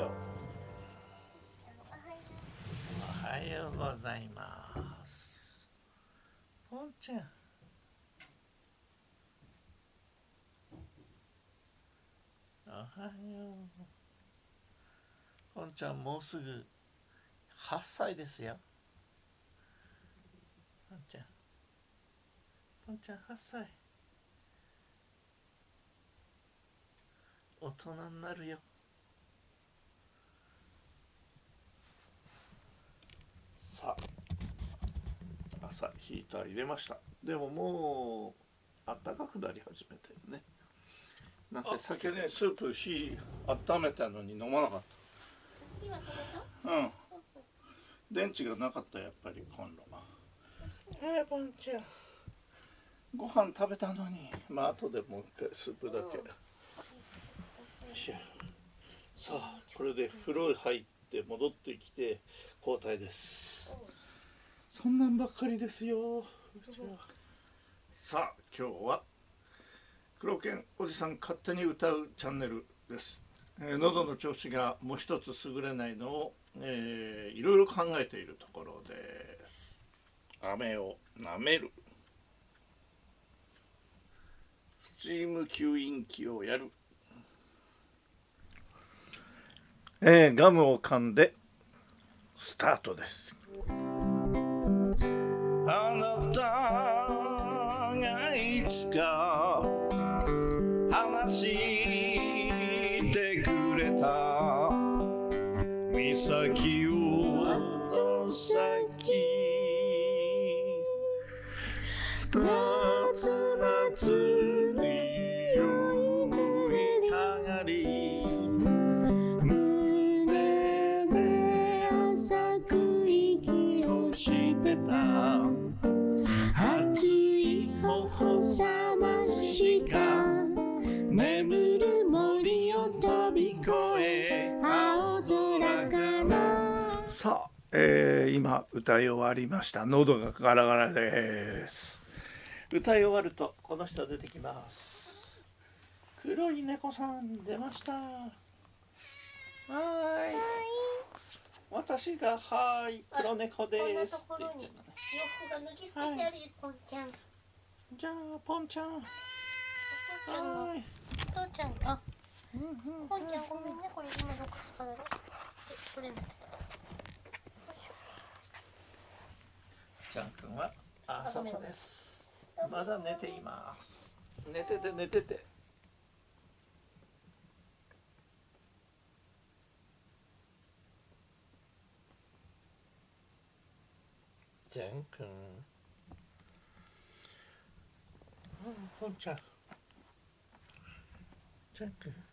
うおはようございます。ポンちゃん。おはよう。ポンちゃんもうすぐ8歳ですよ。ポンちゃん。ポンちゃん8歳。大人になるよ。さあ朝ヒーター入れました。でももうあったかくなり始めてるね。なぜ酒ねスープ火温めたのに飲まなかった。うん。電池がなかったやっぱりコンロが。えー、ポンちゃんご飯食べたのに。まあ後でもう一回スープだけ、さあこれで風呂入って戻ってきて交代です。そんなんばっかりですよ。さあ今日は黒犬おじさん勝手に歌うチャンネルです、えー、喉の調子がもう一つ優れないのを、えー、いろいろ考えているところです。飴を舐める。スチーム吸引器をやるえー、ガムを噛んでスタートです。あなたがいつか話してくれた。岬を先。からさあ、えー、今歌い終わりました。喉がガラガラです。歌い終わるとこの人出てきます。黒い猫さん出ました。はい。私がはい黒猫です。って言ってるのね洋服が脱ぎ捨ててあるよ、ポンちゃん。じゃあポンちゃん。はい。父ちゃんあ、うんうん、ポンちゃんごめんねこれ今どこ使うのこれだけちゃんくんはあそこです。まだ寝ています。寝てて寝てて。じゃんくんあほんちゃん。じゃんくん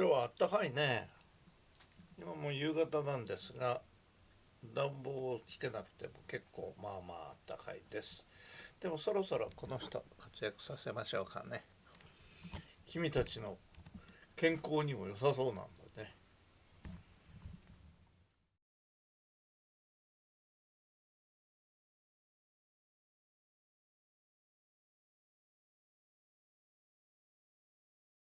今日はあったかいね。今もう夕方なんですが暖房をつけなくても結構まあまああったかいです。でもそろそろこの人活躍させましょうかね。君たちの健康にも良さそうなんで